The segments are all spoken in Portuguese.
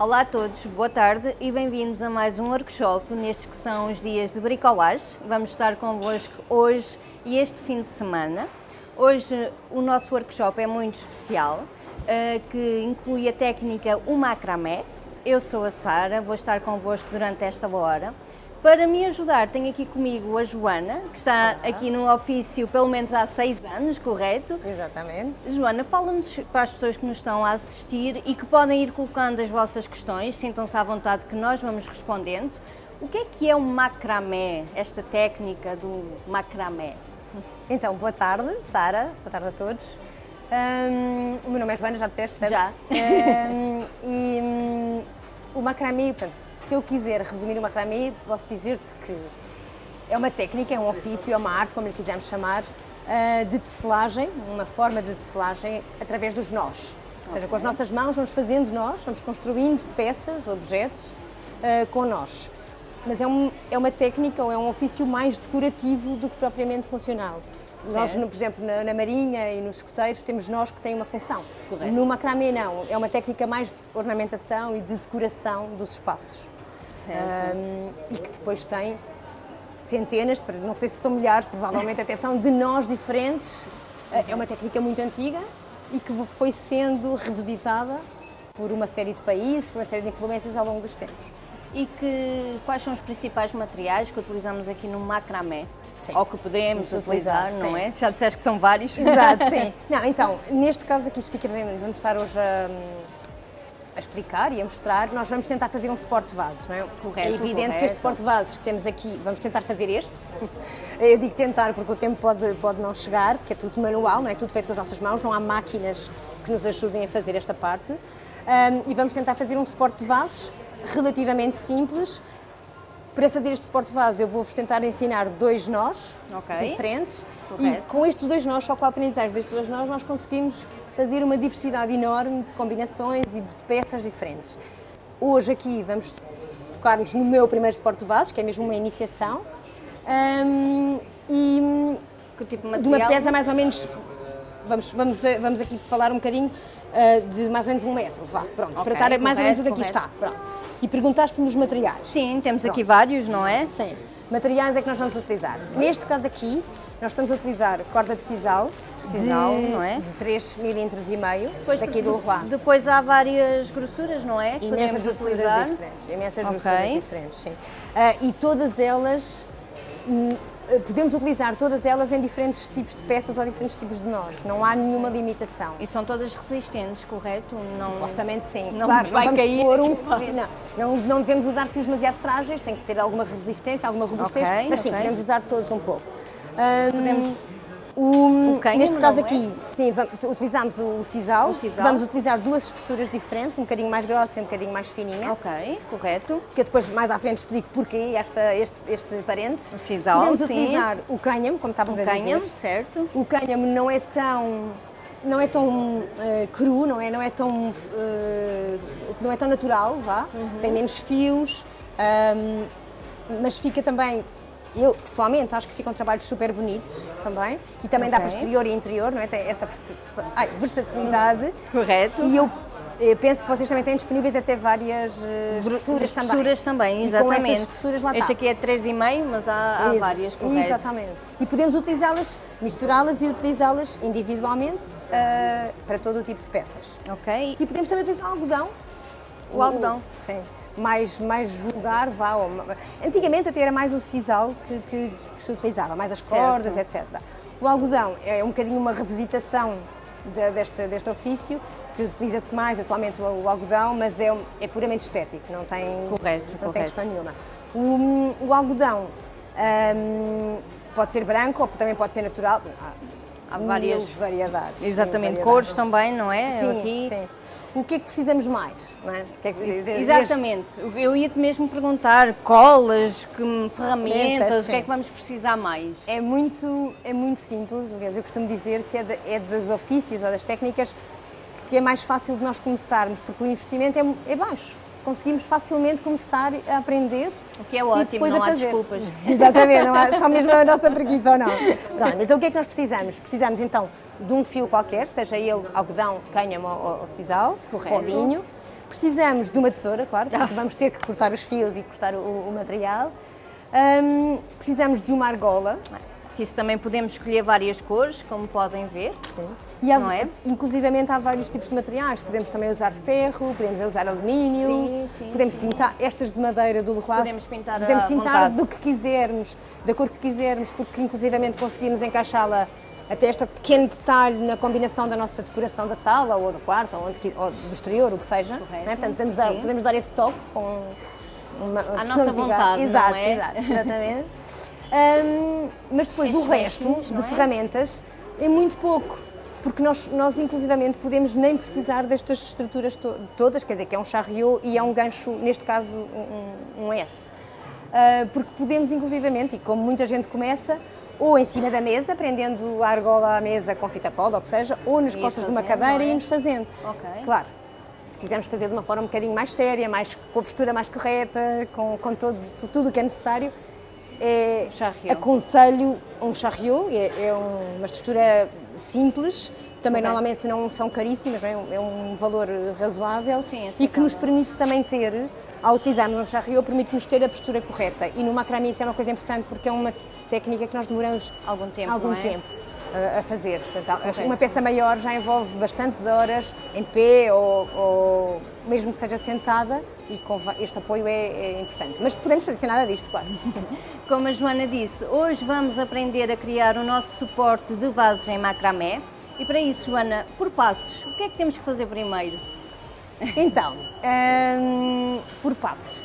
Olá a todos, boa tarde e bem-vindos a mais um workshop nestes que são os dias de bricolage. Vamos estar convosco hoje e este fim de semana. Hoje o nosso workshop é muito especial, eh, que inclui a técnica o macramé. Eu sou a Sara, vou estar convosco durante esta hora. Para me ajudar, tenho aqui comigo a Joana, que está aqui no ofício pelo menos há seis anos, correto? Exatamente. Joana, fala-nos para as pessoas que nos estão a assistir e que podem ir colocando as vossas questões, sintam-se à vontade que nós vamos respondendo. O que é que é o macramé, esta técnica do macramé? Então, boa tarde, Sara, boa tarde a todos. Hum, o meu nome é Joana, já disseste, certo? Já. Hum, e hum, o macramé, portanto, se eu quiser resumir o macramé, posso dizer-te que é uma técnica, é um ofício, é uma arte, como lhe quisermos chamar, uh, de tecelagem, uma forma de tecelagem através dos nós. Ou seja, com as nossas mãos vamos fazendo nós, vamos construindo peças, objetos uh, com nós. Mas é, um, é uma técnica ou é um ofício mais decorativo do que propriamente funcional. Nós, por exemplo, na, na, marinha e nos escoteiros, temos nós que têm uma função. Correto. No macramé não, é uma técnica mais de ornamentação e de decoração dos espaços. Um, e que depois tem centenas, não sei se são milhares, provavelmente até são, de nós diferentes. É uma técnica muito antiga e que foi sendo revisitada por uma série de países, por uma série de influências ao longo dos tempos. E que, quais são os principais materiais que utilizamos aqui no macramé? Sim. Ou que podemos utilizar, utilizar, não é? Já disseste que são vários. Exato, sim. Não, então, neste caso aqui especificamente, vamos estar hoje a, a explicar e a mostrar, nós vamos tentar fazer um suporte de vasos, não é? Correto, é evidente correto. que este suporte de vasos que temos aqui, vamos tentar fazer este. Eu digo tentar porque o tempo pode, pode não chegar, porque é tudo manual, não é? Tudo feito com as nossas mãos, não há máquinas que nos ajudem a fazer esta parte. Um, e vamos tentar fazer um suporte de vasos relativamente simples. Para fazer este suporte de vasos, eu vou-vos tentar ensinar dois nós Ok. diferentes Correto. e com estes dois nós, só com a aprendizagem destes dois nós, nós conseguimos fazer uma diversidade enorme de combinações e de peças diferentes. Hoje aqui vamos focar-nos no meu primeiro suporte de vasos, que é mesmo uma iniciação, um, e Que tipo de de uma pesa mais ou menos, vamos, vamos, vamos aqui falar um bocadinho uh, de mais ou menos um metro, vá, pronto, Ok, para estar mais ou menos correto, onde aqui correto. está, pronto. E perguntaste-me os materiais. Sim, temos aqui Pronto. vários, não é? Sim. Materiais é que nós vamos utilizar. Neste caso aqui, nós estamos a utilizar corda de sisal, De, não é? de 3 milímetros e meio, Pois, daqui do Leroy. Depois há várias grossuras, não é? Imensas podemos grossuras utilizar. diferentes, imensas Ok. grossuras diferentes, sim. Ah, e todas elas, hum, podemos utilizar todas elas em diferentes tipos de peças ou diferentes tipos de nós, não há nenhuma limitação. E são todas resistentes, correto? Não... Supostamente sim. Não claro, vai não vamos cair pôr um fio- não, não, devemos usar fios demasiado frágeis, tem que ter alguma resistência, alguma robustez, Ok, mas sim, ok. podemos usar todos um pouco. Hum, Podemos- o- O cânhamo, neste caso é? aqui, sim, va- utilizamos o sisal. O sisal. Vamos utilizar duas espessuras diferentes, um bocadinho mais grossa e um bocadinho mais fininha. Ok, correto. Que eu depois mais à frente explico porquê esta, este, este parente. O sisal, Podemos sim. utilizar o cânhamo, como estavas Um a cânhamo, dizer. certo? O cânhamo não é tão não é tão eh, cru, não é, não é tão eh, não é tão natural, vá. Uhum. Tem menos fios, ahm, mas fica também eu pessoalmente acho que ficam trabalhos super bonitos também e também dá Ok. para exterior e interior, não é? Tem essa ai, versatilidade. Correto. E eu, eu penso que vocês também têm disponíveis até várias eh, espessuras também. Espessuras também, E com exatamente. essas espessuras lá este está. aqui é 3,5, mas há, há várias, correto? Exatamente. E podemos utilizá-las, misturá-las e utilizá-las individualmente ah, para todo o tipo de peças. Ok. E podemos também utilizar algodão. O algodão. Sim. Mais, mais vulgar, vá. Antigamente até era mais o sisal que, que- que se utilizava, mais as cordas, etc. O algodão é um bocadinho uma revisitação de- deste, deste ofício, que utiliza-se mais atualmente o, o algodão, mas é, é puramente estético, não tem, Correto, não correto. tem questão nenhuma. O, o algodão hum, pode ser branco ou também pode ser natural. Há, Há várias- variedades. Exatamente, variedades. cores também, não é? Sim, aqui. sim. O que é que precisamos mais? Não é? Que é que- Exatamente. Eu ia-te mesmo perguntar colas, que ferramentas, o que é que vamos precisar mais? É muito, é muito simples, aliás, eu costumo dizer que é, de- é dos ofícios ou das técnicas que é mais fácil de nós começarmos, porque o investimento é, é baixo. Conseguimos facilmente começar a aprender O que é e ótimo, depois não a há fazer. desculpas. Exatamente, não há só mesmo a nossa preguiça ou não. Pronto, então o que é que nós precisamos? Precisamos então de um fio qualquer, seja ele algodão, cânhamo ou, ou sisal, Correto. ou linho. Precisamos de uma tesoura, claro, porque vamos ter que cortar os fios e cortar o, o material. Ahm, precisamos de uma argola. Isso também podemos escolher várias cores, como podem ver. Sim. E há, Não é? inclusivamente há vários tipos de materiais. Podemos também usar ferro, podemos usar alumínio, Sim, sim, podemos sim. pintar estas de madeira do Leroy. Podemos pintar podemos pintar do que quisermos, da cor que quisermos, porque inclusivamente conseguimos encaixá-la até este pequeno detalhe na combinação da nossa decoração da sala ou do quarto ou, onde, ou do exterior, o que seja. Correto. não é? Portanto, podemos dar, podemos dar esse toque com uma À nossa vontade, exato, é? Exato, exatamente. Hum, mas depois o Estes resto restos, de não é? ferramentas é muito pouco, porque nós, nós inclusivamente podemos nem precisar destas estruturas to- todas, quer dizer, que é um charriot e é um gancho, neste caso um, um S. Ah, porque podemos inclusivamente, e como muita gente começa, ou em cima da mesa, prendendo a argola à mesa com fita cola, ou que seja, ou nas costas de uma cadeira é? e irmos fazendo. Claro, se quisermos fazer de uma forma um bocadinho mais séria, mais, com a postura mais correta, com, com todo, tu- tudo o que é necessário, é, Charriot. aconselho um charriot, é, é um- uma estrutura simples, também Ok. normalmente não são caríssimas, não é? é um valor razoável Sim, e que nos permite também ter, ao utilizarmos um charriot, permite-nos ter a postura correta. E no macramé isso é uma coisa importante porque é uma técnica que nós demoramos Algum tempo, algum é? tempo a, a fazer. Portanto, Correto. uma peça maior já envolve bastantes horas em pé ou, ou mesmo que seja sentada e este apoio é, é importante. Mas podemos fazer nada disto, claro. Como a Joana disse, hoje vamos aprender a criar o nosso suporte de vasos em macramé. E para isso, Joana, por passos, o que é que temos que fazer primeiro? Então, hum, por passos.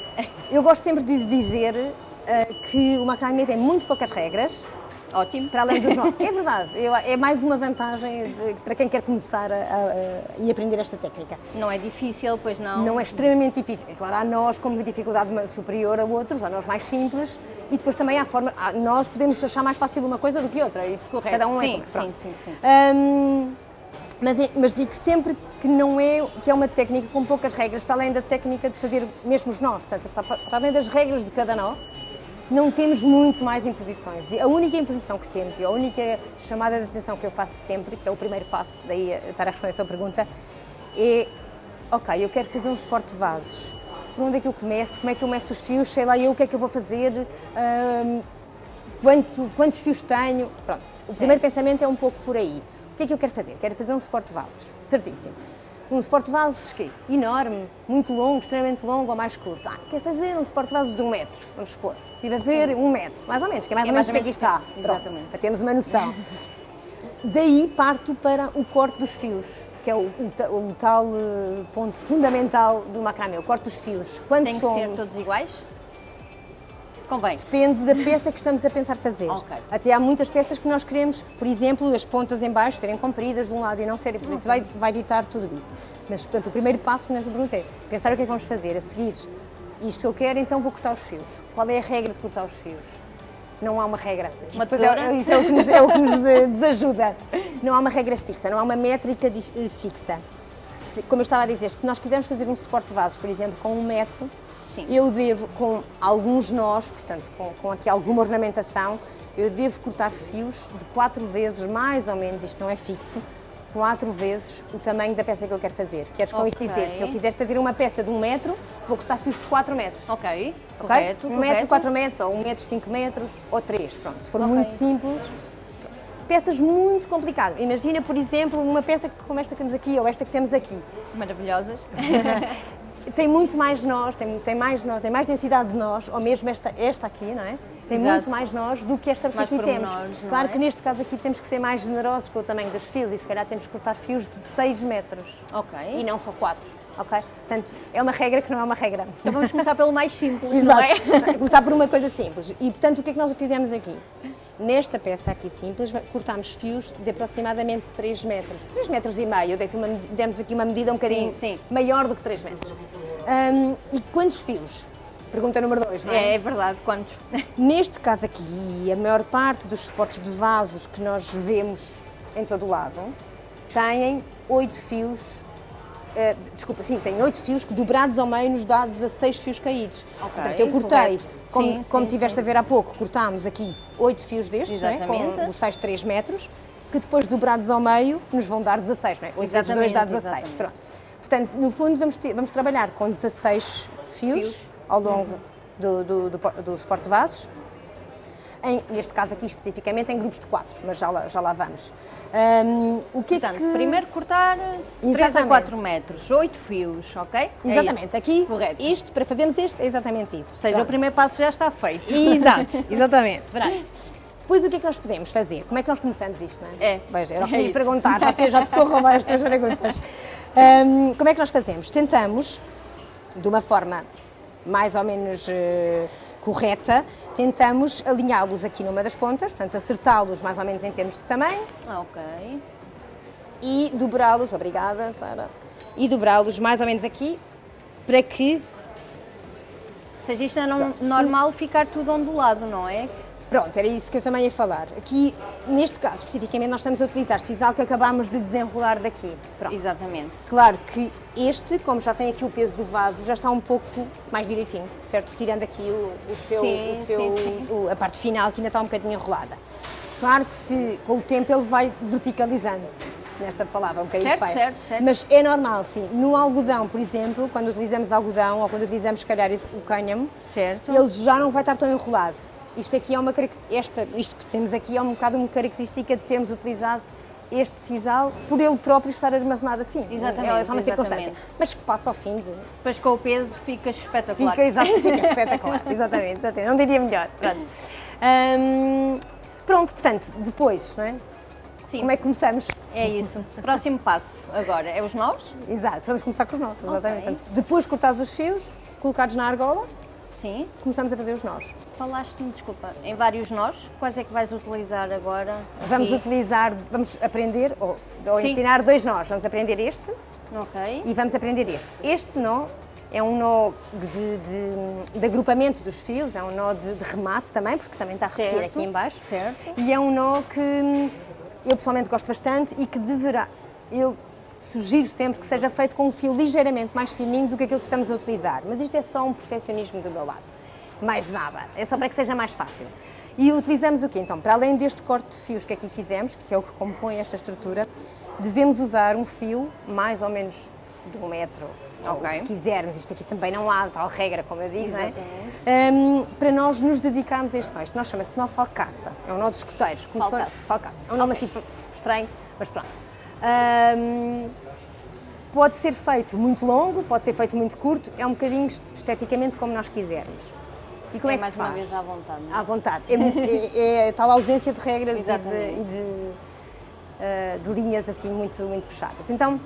Eu gosto sempre de dizer ah, que o macramé tem muito poucas regras, Ótimo. para além dos nomes. É verdade, eu- é mais uma vantagem de- para quem quer começar a, a- a- e aprender esta técnica. Não é difícil, pois não? Não é extremamente difícil. É claro, há nós com uma dificuldade superior a outros, há nós mais simples, e depois também há forma. há- nós podemos achar mais fácil uma coisa do que outra. Isso Correto. cada um Sim, é. pronto. sim, sim, sim. Hum, mas, é- mas digo sempre que não é que é uma técnica com poucas regras, para além da técnica de fazer mesmo os nós, portanto, para, para além das regras de cada nó, não temos muito mais imposições. E a única imposição que temos e a única chamada de atenção que eu faço sempre, que é o primeiro passo, daí estar a responder a tua pergunta, é: ok, eu quero fazer um suporte de vasos. Por onde é que eu começo? Como é que eu meço os fios? Sei lá eu o que é que eu vou fazer? Hum, quanto- quantos fios tenho? Pronto. O primeiro pensamento é um pouco por aí. O que é que eu quero fazer? Quero fazer um suporte de vasos. Certíssimo. Um suporte de vasos que enorme, muito longo, extremamente longo ou mais curto. Ah, quero fazer um suporte de vasos de um metro, vamos supor. Estive a ver um metro, mais ou menos, que é mais É ou menos o que aqui está. menos, Pronto, exatamente. para termos uma noção. Daí parto para o corte dos fios, que é o, o o tal eh, ponto fundamental do macramé, o corte dos fios. Quando Tem que somos, ser todos iguais? Convém. Depende da peça que estamos a pensar fazer. Ok. Até há muitas peças que nós queremos, por exemplo, as pontas em baixo serem compridas de um lado e não serem, portanto, vai, vai ditar tudo isso. Mas, portanto, o primeiro passo nesta pergunta é pensar o que é que vamos fazer a seguir. Isto que eu quero, então vou cortar os fios. Qual é a regra de cortar os fios? Não há uma regra. Uma é- tesoura? isso é o que nos, é o que nos eh, desajuda. Não há uma regra fixa, não há uma métrica eh, fixa. Se- como eu estava a dizer, se nós quisermos fazer um suporte de vasos, por exemplo, com um metro, Sim. eu devo, com alguns nós, portanto, com, com aqui alguma ornamentação, eu devo cortar fios de quatro vezes, mais ou menos, isto não é fixo, quatro vezes o tamanho da peça que eu quero fazer. Queres com isto Ok. dizer, se eu quiser fazer uma peça de um metro, vou cortar fios de quatro metros. Ok, ok? correto, um correto. metro, quatro metros, ou um metro, cinco metros, ou três, pronto. Se for Ok. muito simples, peças muito complicadas. Imagina, por exemplo, uma peça como esta que temos aqui, ou esta que temos aqui. Maravilhosas. tem muito mais nós, tem, tem mais nós, tem mais densidade de nós, ou mesmo esta, esta aqui, não é? Tem Exato. muito mais nós do que esta que aqui temos. Claro é? que neste caso aqui temos que ser mais generosos com o tamanho dos fios e se calhar temos que cortar fios de 6 metros ok. e não só 4, ok? Portanto, é uma regra que não é uma regra. Então vamos começar pelo mais simples, não é? Exato. Começar por uma coisa simples. E portanto, o que é que nós fizemos aqui? Nesta peça aqui simples, cortámos fios de aproximadamente 3 metros. 3 metros e meio. Uma demos aqui uma medida um bocadinho Sim, sim. maior do que 3 metros. Hum, e quantos fios? Pergunta número 2, não é? É, é verdade, quantos? Neste caso aqui, a maior parte dos suportes de vasos que nós vemos em todo o lado têm 8 fios. Eh, desculpa, sim, têm 8 fios que dobrados ao meio nos dá 16 fios caídos. Ok, Portanto, eu cortei, correto. como, Sim, como sim, tiveste sim. a ver há pouco, cortámos aqui 8 fios destes, é? Exatamente. com os tais 3 metros, que depois dobrados ao meio nos vão dar 16, não é? 8 vezes 2 dá Exatamente, 16. exatamente. Pronto. Portanto, no fundo, vamos, ter- vamos trabalhar com 16 fios, Fios. ao longo do, do, do, po- do suporte de vasos. Em- neste caso aqui especificamente em grupos de 4, mas já lá, já lá vamos. Hum, o que é Portanto, que... primeiro cortar 3 a Exatamente. 4 metros, 8 fios, ok? É. Exatamente, aqui, Correto. isto, para fazermos este, é exatamente isso. Ou seja, o Pronto. primeiro passo já está feito. Exato, exatamente. Depois o que é que nós podemos fazer? Como é que nós começamos isto, não é? É. Veja, era o que É me isso. perguntar, já te, já te estou a roubar as tuas perguntas. Hum, como é que nós fazemos? Tentamos, de uma forma mais ou menos eh, correta, tentamos alinhá-los aqui numa das pontas, portanto acertá-los mais ou menos em termos de tamanho Ah, ok. e dobrá-los, obrigada Sara, e dobrá-los mais ou menos aqui para que Ou seja, isto é normal ficar tudo ondulado, não é? Pronto, era isso que eu também ia falar. Aqui, neste caso, especificamente, nós estamos a utilizar sisal que acabámos de desenrolar daqui. Pronto. Exatamente. Claro que este, como já tem aqui o peso do vaso, já está um pouco mais direitinho, certo? Tirando aqui o, o seu, Sim, o seu- sim, sim. o- a parte final que ainda está um bocadinho enrolada. Claro que se, com o tempo ele vai verticalizando, nesta palavra, um bocadinho Certo, feia. certo, certo. Mas é normal, sim. No algodão, por exemplo, quando utilizamos algodão ou quando utilizamos, se calhar, esse- o cânhamo, Certo. ele já não vai estar tão enrolado. Isto aqui é uma esta, isto que temos aqui é um bocado uma característica de termos utilizado este sisal por ele próprio estar armazenado assim. Exatamente, É só uma circunstância. Mas que passa ao fim de. Depois com o peso fica espetacular. Fica, exato, fica espetacular. Exatamente, exatamente. Não diria melhor. Pronto. Hum, pronto, portanto, depois, não é? Sim, Como é que começamos? é isso. Próximo passo agora é os nós? Exato, vamos começar com os nós. Exatamente. Ok. Portanto, depois cortados os fios, colocados na argola, Sim. começamos a fazer os nós. Falaste-me, desculpa, em vários nós. Quais é que vais utilizar agora? Vamos Aqui. utilizar, vamos aprender, ou, ou ensinar dois nós. Vamos aprender este Ok. e vamos aprender este. Este nó é um nó de, de- de agrupamento dos fios, é um nó de, de remate também, porque também está a repetir Certo. aqui em baixo. Certo. E é um nó que eu pessoalmente gosto bastante e que deverá, eu sugiro sempre que seja feito com um fio ligeiramente mais fininho do que aquilo que estamos a utilizar. Mas isto é só um perfeccionismo do meu lado. Mais nada. É só para que seja mais fácil. E utilizamos o quê? Então, para além deste corte de fios que aqui fizemos, que é o que compõe esta estrutura, devemos usar um fio mais ou menos de um metro. ou Ok. o que quisermos, isto aqui também não há tal regra, como eu digo, é? Exatamente. Hum, para nós nos dedicarmos a este nó. Este nó chama-se nó falcaça, é um nó dos escoteiros. Começou- Falcaça. falcaça. É um nome assim estranho, mas pronto. Hum, pode ser feito muito longo, pode ser feito muito curto, é um bocadinho esteticamente como nós quisermos. E como é, é mais uma vez à vontade. não é? À vontade. É, é- é tal ausência de regras e de, Exatamente. e de, eh, de linhas assim muito, muito fechadas. Então,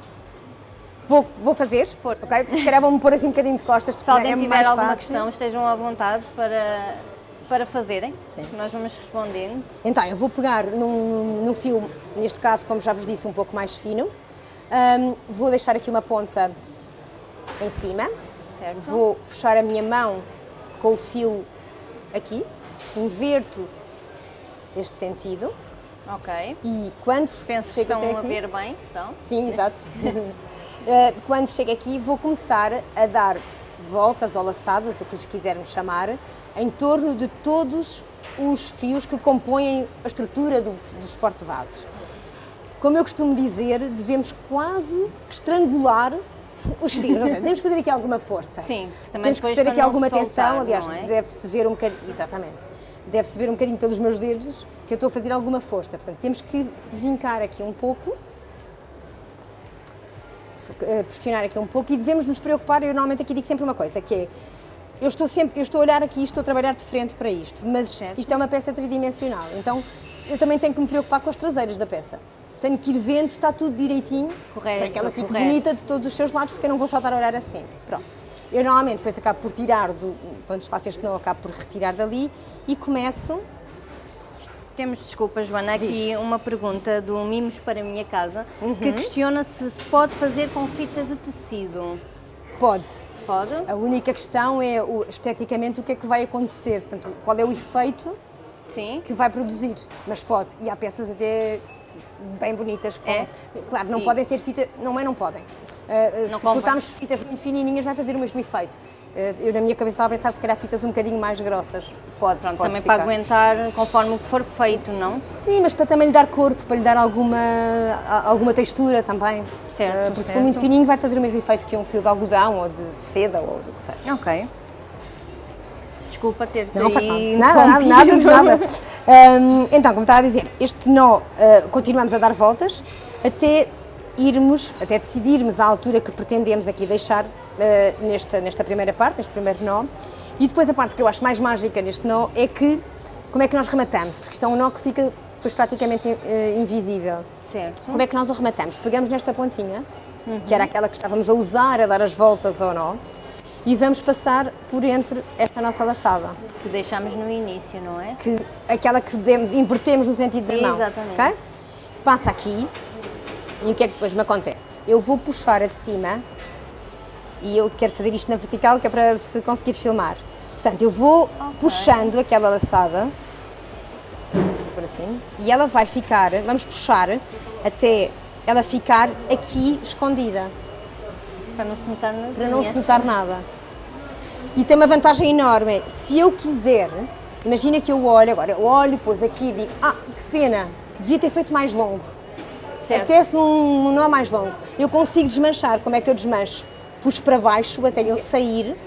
vou, vou fazer, Força. ok? Se calhar vou-me pôr assim um bocadinho de costas, Se alguém é tiver mais alguma fácil. questão, estejam à vontade para, para fazerem. Sim. que Nós vamos respondendo. Então, eu vou pegar num, num fio, neste caso, como já vos disse, um pouco mais fino. Ahm, vou deixar aqui uma ponta em cima. Certo? Vou fechar a minha mão com o fio aqui. Inverto este sentido. Ok. E quando Penso que chego estão até a aqui, ver bem. Estão? Sim, exato. Eh, Quando chego aqui, vou começar a dar voltas ou laçadas, o que lhes quisermos chamar, em torno de todos os fios que compõem a estrutura do, do suporte de vasos. Como eu costumo dizer, devemos quase estrangular os fios. Ou seja, temos que fazer aqui alguma força. Sim, também Temos que ter aqui alguma soltar, tensão. Aliás, é? deve-se ver um bocadinho. Exatamente. Deve-se ver um bocadinho pelos meus dedos que eu estou a fazer alguma força. Portanto, temos que vincar aqui um pouco pressionar aqui um pouco e devemos nos preocupar, eu normalmente aqui digo sempre uma coisa, que é, eu estou sempre, eu estou a olhar aqui, estou a trabalhar de frente para isto, mas Certo. isto é uma peça tridimensional, então eu também tenho que me preocupar com as traseiras da peça. Tenho que ir vendo se está tudo direitinho, Correto, para que ela fique correto. bonita de todos os seus lados, porque eu não vou só estar a olhar assim. Pronto. Eu normalmente depois acabo por tirar, do, quando faço este nó, acabo por retirar dali e começo Temos, desculpa, Joana, aqui Diz. Uhum. uma pergunta do Mimos para a Minha Casa que questiona se se pode fazer com fita de tecido. Pode. Pode? A única questão é o- esteticamente o que é que vai acontecer, portanto, qual é o efeito Sim. que vai produzir, mas pode. E há peças até bem bonitas com. É? Claro, não podem ser fitas. Não é, não podem. Uh, Não se cortarmos fitas muito fininhas vai fazer o mesmo efeito. Eh, Eu na minha cabeça estava a pensar se calhar fitas um bocadinho mais grossas. Pode, Pronto, pode também ficar. para aguentar conforme o que for feito, não? Sim, mas para também lhe dar corpo, para lhe dar alguma, alguma textura também. Certo, Eh, Porque se for certo. muito fininho vai fazer o mesmo efeito que um fio de algodão ou de seda ou do que seja. Ok. Desculpa ter-te Não faz mal. Nada, nada, nada, nada. Hum, então, como estava a dizer, este nó, eh, continuamos a dar voltas até irmos, até decidirmos a altura que pretendemos aqui deixar eh, nesta, nesta primeira parte, neste primeiro nó. E depois a parte que eu acho mais mágica neste nó é que, como é que nós rematamos? Porque isto é um nó que fica depois praticamente eh, invisível. Certo. Como é que nós o rematamos? Pegamos nesta pontinha, que era aquela que estávamos a usar, a dar as voltas ao nó, e vamos passar por entre esta nossa laçada Que deixámos no início, não é? que, aquela que demos, invertemos no sentido da mão. Exatamente. ok? Passa aqui e o que é que depois me acontece? Eu vou puxar a de cima e eu quero fazer isto na vertical que é para se conseguir filmar. Portanto, eu vou puxando aquela laçada por assim, e ela vai ficar, vamos puxar até ela ficar aqui escondida Para não se notar na para não se notar nada. E tem uma vantagem enorme. Se eu quiser, imagina que eu olho agora, eu olho, pôs aqui e digo, ah, que pena, devia ter feito mais longo. Certo. Apetece-me um nó mais longo. Eu consigo desmanchar. Como é que eu desmancho? Puxo para baixo até ele sair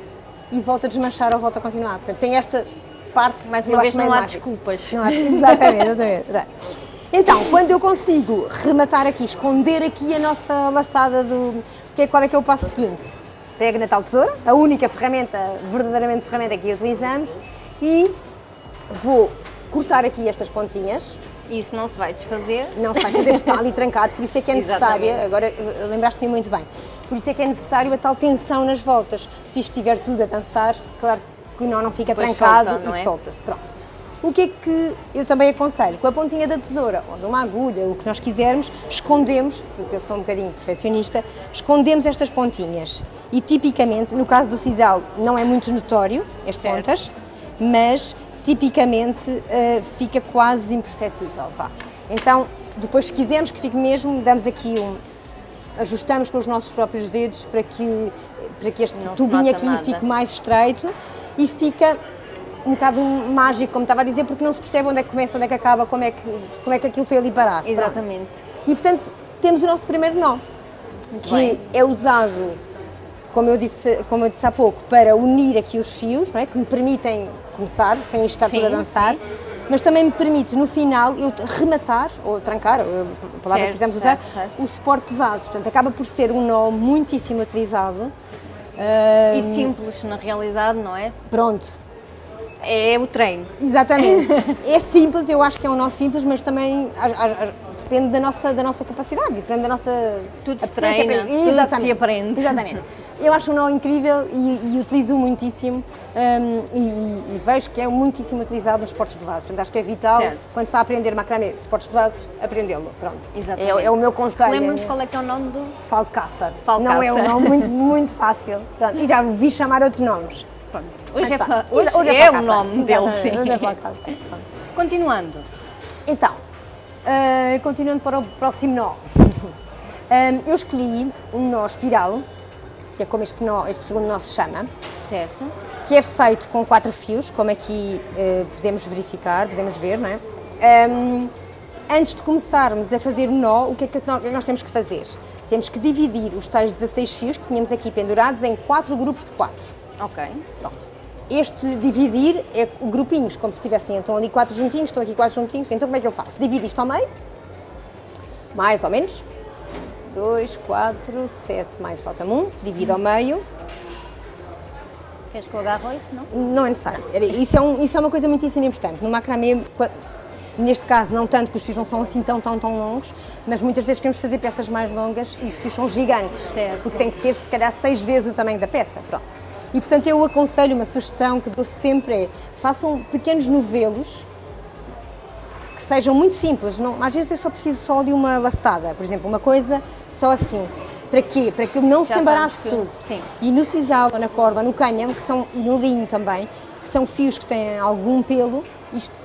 e volto a desmanchar ou volto a continuar. Portanto, tem esta parte Mais uma vez não há desculpas. Não há desculpas. Exatamente, exatamente. Então, quando eu consigo rematar aqui, esconder aqui a nossa laçada do. Que é, qual é que é o passo seguinte? Pego na tal tesoura, a única ferramenta, verdadeiramente ferramenta que utilizamos, e vou cortar aqui estas pontinhas. Isso não se vai desfazer. Não se vai fazer porque está ali trancado, por isso é que é necessária, Exatamente. agora eh, lembraste-me muito bem, por isso é que é necessário a tal tensão nas voltas. Se isto estiver tudo a dançar, claro que o nó não fica Depois trancado solta, não e é? solta-se. Pronto. O que é que eu também aconselho? Com a pontinha da tesoura, ou de uma agulha, o que nós quisermos, escondemos, porque eu sou um bocadinho perfeccionista, escondemos estas pontinhas. E tipicamente, no caso do sisal, não é muito notório as Certo. pontas, mas tipicamente eh, fica quase imperceptível. Vá. Então, depois, se quisermos que fique mesmo, damos aqui um. ajustamos com os nossos próprios dedos para que, para que este Não tubinho aqui nada. fique mais estreito e fica um bocado mágico, como estava a dizer, porque não se percebe onde é que começa, onde é que acaba, como é que, como é que aquilo foi ali parar. Pronto. Exatamente. E portanto, temos o nosso primeiro nó, que bem. é usado, como eu, disse, como eu disse há pouco, para unir aqui os fios, não é? que me permitem começar, sem estar Sim, tudo a dançar, mas também me permite, no final, eu rematar, ou trancar, ou a palavra que quisermos usar, certo, certo. o suporte de vasos. Portanto, acaba por ser um nó muitíssimo utilizado. E simples, na realidade, não é? Pronto, É o treino. Exatamente. é simples, eu acho que é um nó simples, mas também depende da nossa, da nossa capacidade, depende da nossa. Tudo se treina, para- tudo Exatamente. se aprende. Exatamente. Eu acho um nó incrível e, e utilizo muitíssimo hum, e, e- vejo que é muitíssimo utilizado nos esportes de vasos. Portanto, acho que é vital, Certo. quando se está a aprender macramê, esportes de vasos, aprendê-lo. Pronto. Exatamente. É, é o meu conselho. Lembra-nos qual é que é o nome do. Falcaçar. Falcaçar. Não é um nome muito, muito fácil. Pronto. E já vi chamar outros nomes. Pronto. Hoje, é, hoje Hoje é, o Falcaçar. nome dele, sim. Hoje é Falcaçar. Pronto. Continuando. Então, ah, continuando para o próximo nó. Ah, eu escolhi um nó espiral, que é como este, nó, este segundo nó se chama, Certo. que é feito com quatro fios, como aqui ah, podemos verificar, podemos ver, não é? Ah, antes de começarmos a fazer o é nó- o que é que nós temos que fazer? Temos que dividir os tais 16 fios que tínhamos aqui pendurados em quatro grupos de quatro. Ok. Pronto. Este dividir é grupinhos, como se tivessem então ali quatro juntinhos, estão aqui quatro juntinhos. Então como é que eu faço? Divido isto ao meio, mais ou menos. Dois, quatro, sete, mais falta um. Divido ao meio. Queres que eu agarre oito? Não? Não é necessário. Era- Isso é, um- isso é uma coisa muitíssimo importante. No macramê, neste caso, não tanto que os fios não são assim tão, tão, tão longos, mas muitas vezes queremos fazer peças mais longas e os fios são gigantes. Certo. Porque tem que ser, se calhar, seis vezes o tamanho da peça. Pronto. E, portanto, eu aconselho, uma sugestão que dou sempre é, façam pequenos novelos que sejam muito simples. Não, às vezes é só preciso só de uma laçada, por exemplo, uma coisa só assim. Para quê? Para que não Já se embarace tudo. sim. E no sisal, ou na corda, ou no cânhamo, que são, e no linho também, que são fios que têm algum pelo,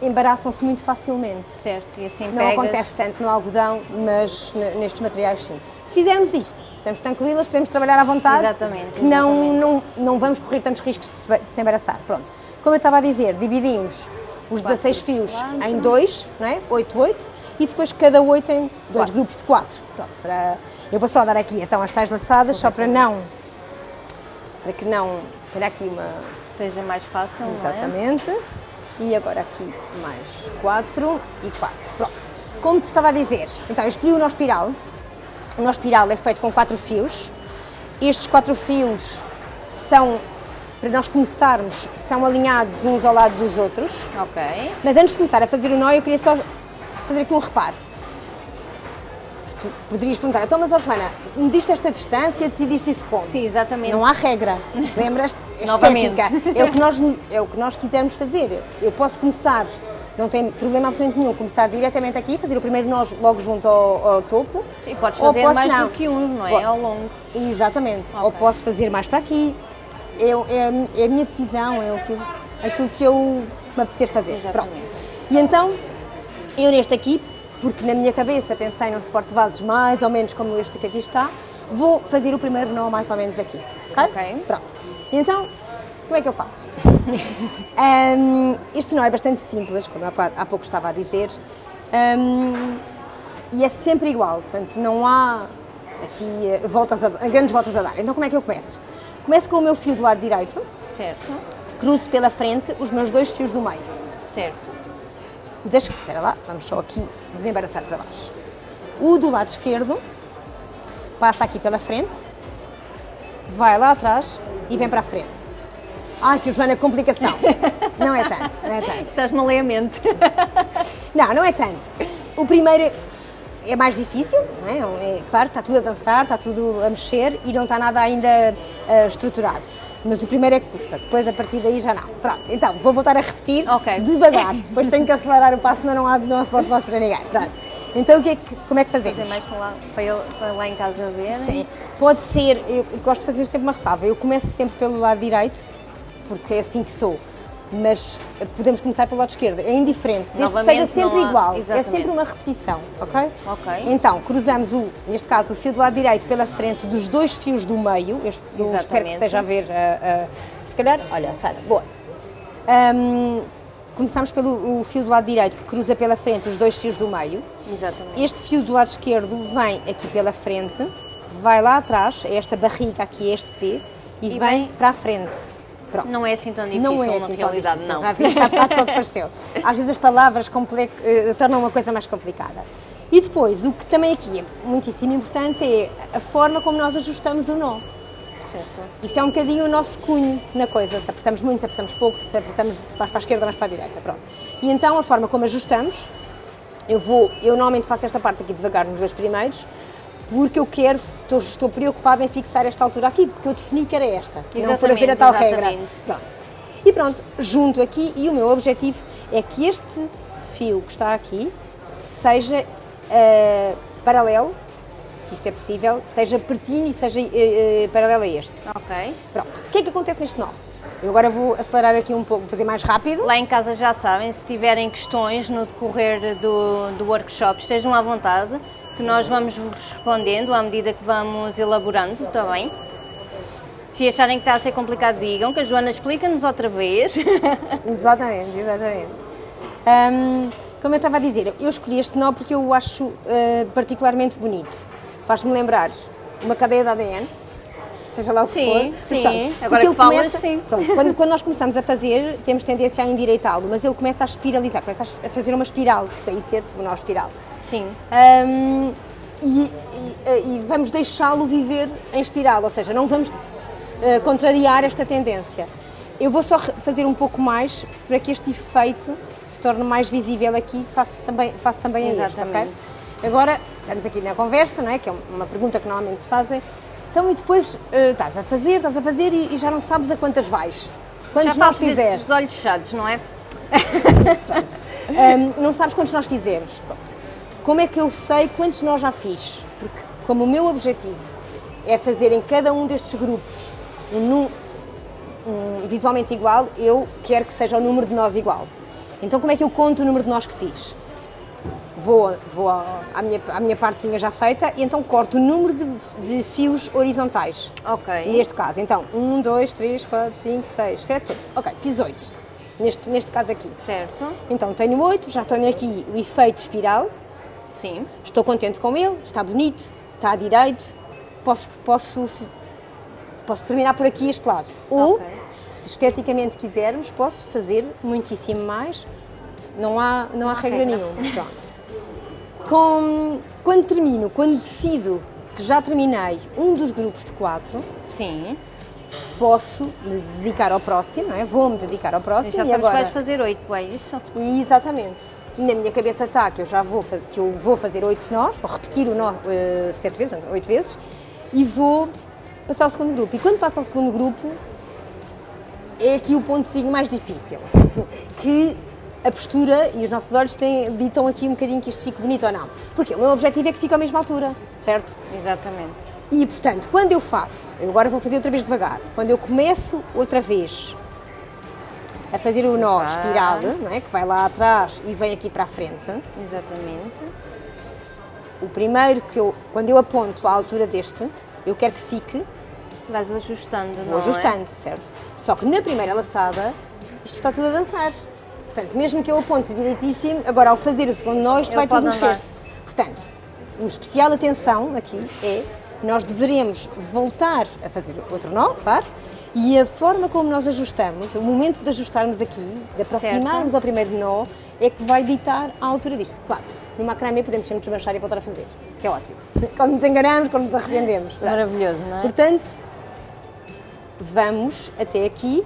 embaraçam-se muito facilmente. Certo, e assim Não pegas. acontece tanto no algodão, mas nestes materiais sim. Se fizermos isto, estamos tranquilas, podemos trabalhar à vontade. Exatamente, que Não, exatamente. não, não vamos correr tantos riscos de se, embaraçar. Pronto. Como eu estava a dizer, dividimos os Quatro 16 fios quatro. em dois, não é? 8, 8, e depois cada 8 tem dois grupos de 4. Pronto, para... Eu vou só dar aqui então as tais laçadas, só para não. para que não. ter aqui uma. Seja mais fácil, não é? E agora aqui mais 4 e 4. Pronto. Como te estava a dizer, então eu escolhi o nó espiral. O nó espiral é feito com 4 fios. Estes 4 fios são, para nós começarmos, são alinhados uns ao lado dos outros. Ok. Mas antes de começar a fazer o nó, eu queria só fazer aqui um reparo. Tu poderias perguntar, então, mas, ó Joana, mediste esta distância, decidiste isso como? Sim, exatamente. Não há regra. Lembras-te? É estética. É o, que nós, é o que nós quisermos fazer. Eu posso começar, não tem problema absolutamente nenhum, começar diretamente aqui, fazer o primeiro nó logo junto ao, ao topo. E podes fazer posso mais não. do que um, não é? Ao longo. Exatamente. Ok. Ou posso fazer mais para aqui. Eu- é, a mi- é a minha decisão, é aquilo, aquilo que eu me apetecer fazer. Exatamente. Pronto. E então, eu neste aqui, porque na minha cabeça pensei num suporte de vasos mais ou menos como este que aqui está, vou fazer o primeiro nó mais ou menos aqui. Ok? Pronto. Então, como é que eu faço? Hum, este nó é bastante simples, como há pouco estava a dizer. Hum, e é sempre igual, portanto não há aqui eh, voltas a, grandes voltas a dar. Então como é que eu começo? Começo com o meu fio do lado direito, Certo. cruzo pela frente os meus dois fios do meio. Certo. O da esquerda, espera lá, vamos só aqui desembaraçar para baixo. O do lado esquerdo passa aqui pela frente, vai lá atrás e vem para a frente. Ai, que o Joana, complicação. Não é tanto, não é tanto. Estás-me a ler a mente. Não, não é tanto. O primeiro é mais difícil, não é? É claro, está tudo a dançar, está tudo a mexer e não está nada ainda eh, estruturado. Mas o primeiro é que custa, depois a partir daí já não. Pronto, então vou voltar a repetir Ok. devagar, depois tenho que acelerar o passo, senão não há, não há suporte vosso para ninguém. Pronto. Então o que é que, como é que Fazer fazemos? mais para lá, para, ele- para lá em casa ver. Sim, pode ser, eu gosto de fazer sempre uma ressalva, eu começo sempre pelo lado direito, porque é assim que sou, mas podemos começar pelo lado esquerdo, é indiferente, desde que seja Novamente, sempre há- igual, é exatamente. sempre uma repetição, ok? Ok. Então, cruzamos o, neste caso, o fio do lado direito pela frente dos dois fios do meio, eu, eu espero que Exatamente. esteja a ver, ah, ah, se calhar, olha, Sara, boa. Ahm, começamos pelo fio do lado direito que cruza pela frente os dois fios do meio, Exatamente. este fio do lado esquerdo vem aqui pela frente, vai lá atrás, é esta barriga aqui, é este P, e, E vem, vem- para a frente. Pronto. Não é assim tão difícil Não é na assim realidade, difícil, não. já viste, há bocado só te pareceu. Às vezes as palavras eh, tornam uma coisa mais complicada. E depois, o que também aqui é muitíssimo importante é a forma como nós ajustamos o nó. Isso é um bocadinho o nosso cunho na coisa, se apertamos muito, se apertamos pouco, se apertamos mais para a esquerda, mais para a direita, pronto. E então a forma como ajustamos, eu vou, eu normalmente faço esta parte aqui devagar nos dois primeiros, porque eu quero, estou, estou preocupada em fixar esta altura aqui, porque eu defini que era esta, e não por haver a Exatamente, tal regra. exatamente. Pronto. E pronto, junto aqui, e o meu objetivo é que este fio que está aqui seja eh, paralelo, se isto é possível, seja pertinho e seja eh, paralelo a este. Ok. Pronto, o que é que acontece neste nó? Eu agora vou acelerar aqui um pouco, vou fazer mais rápido. Lá em casa já sabem, se tiverem questões no decorrer do, do workshop, estejam à vontade, que nós vamos vos respondendo à medida que vamos elaborando, está bem? Se acharem que está a ser complicado, digam, que a Joana explica-nos outra vez. Exatamente, exatamente. Hum, como eu estava a dizer, eu escolhi este nó porque eu o acho eh, particularmente bonito. Faz-me lembrar uma cadeia de ADN, seja lá o que Sim, for. sim. Sabe? Agora que falas, sim. Pronto, quando, quando nós começamos a fazer, temos tendência a endireitá-lo, mas ele começa a espiralizar, começa a fazer uma espiral, daí ser o nó espiral. Sim, Hum, e, e- e vamos deixá-lo viver em espiral, ou seja, não vamos eh, contrariar esta tendência. Eu vou só fazer um pouco mais para que este efeito se torne mais visível aqui, faço também, faço também a este, ok? Agora, estamos aqui na conversa, não é? que é uma pergunta que normalmente fazem. Então, e depois eh, estás a fazer, estás a fazer e, e já não sabes a quantas vais. Quantos já nós fizeste? esses olhos fechados, não é? Um, não sabes quantos nós fizemos. Pronto. Como é que eu sei quantos nós já fiz? Porque, como o meu objetivo é fazer em cada um destes grupos um, um visualmente igual, eu quero que seja o número de nós igual. Então como é que eu conto o número de nós que fiz? Vou, vou à, minha, à minha partezinha já feita e então corto o número de, de fios horizontais. Ok. Neste caso, então, 1, 2, 3, 4, 5, 6, 7, 8. Ok, fiz 8. Neste, neste caso aqui. Certo. Então tenho 8, já tenho aqui o efeito espiral, Sim. estou contente com ele, está bonito, está à direito, posso, posso, posso terminar por aqui este lado. Ou, Ok. se esteticamente quisermos, posso fazer muitíssimo mais, não há, não há regra, regra. nenhuma. Pronto. Com, quando termino, quando decido que já terminei um dos grupos de quatro, Sim. posso me dedicar ao próximo, não é? vou-me dedicar ao próximo Já e sabes agora... vais fazer oito, é isso? E, Exatamente. Na minha cabeça está que eu já vou, que eu vou fazer oito nós, vou repetir o nó eh, sete vezes, oito vezes, e vou passar ao segundo grupo. E quando passo ao segundo grupo, é aqui o pontozinho mais difícil, que a postura e os nossos olhos têm, ditam aqui um bocadinho que isto fique bonito ou não. Porque o meu objetivo é que fique à mesma altura, certo? Exatamente. E, portanto, quando eu faço, eu agora vou fazer outra vez devagar, quando eu começo outra vez a fazer o nó Exato. não é? que vai lá atrás e vem aqui para a frente, Exatamente. o primeiro que eu, quando eu aponto à altura deste, eu quero que fique, Vais ajustando, vou não é? ajustando, certo? Só que na primeira laçada, isto está tudo a dançar. Portanto, mesmo que eu aponte direitíssimo, agora ao fazer o segundo nó, isto Ele vai tudo mexer-se. Portanto, o especial atenção aqui é nós deveremos voltar a fazer outro nó, claro, e a forma como nós ajustamos, o momento de ajustarmos aqui, de aproximarmos Certo. ao primeiro nó, é que vai ditar a altura disto. Claro, no macramê podemos sempre desmanchar e voltar a fazer, que é ótimo. Quando nos enganamos, quando nos arrependemos. Maravilhoso, não é? Portanto, vamos até aqui